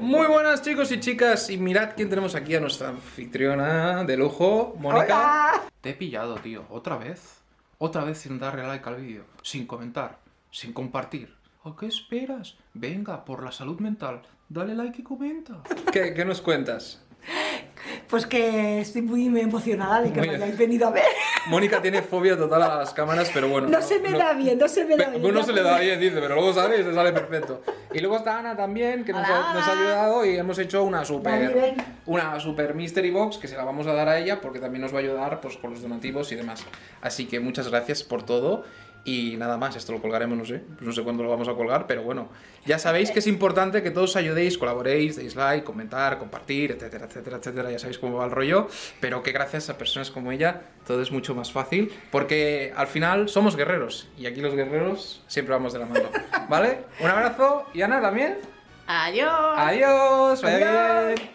Muy buenas chicos y chicas, y mirad quién tenemos aquí a nuestra anfitriona de lujo, Mónica. Te he pillado, tío, otra vez. Otra vez sin darle like al vídeo, sin comentar, sin compartir. ¿A qué esperas? Venga, por la salud mental, dale like y comenta. ¿Qué, qué nos cuentas? Pues que estoy muy emocionada de que me hayáis venido a ver. Mónica tiene fobia total a las cámaras, pero bueno. No, se me da bien, no se me da bien. No se le da bien, dice, pero luego sale y se sale perfecto. Y luego está Ana también, que nos ha, nos ha, ayudado y hemos hecho una super, una super mystery box que se la vamos a dar a ella porque también nos va a ayudar pues, con los donativos y demás. Así que muchas gracias por todo y nada más, esto lo colgaremos, no sé, no sé cuándo lo vamos a colgar, pero bueno, ya sabéis que es importante que todos ayudéis, colaboréis, deis like, comentar, compartir, etcétera, etcétera, etcétera, ya sabéis cómo va el rollo, pero que gracias a personas como ella todo es mucho más fácil, porque al final somos guerreros, y aquí los guerreros siempre vamos de la mano, ¿vale? Un abrazo, y Ana también. Adiós. Adiós, vaya bien.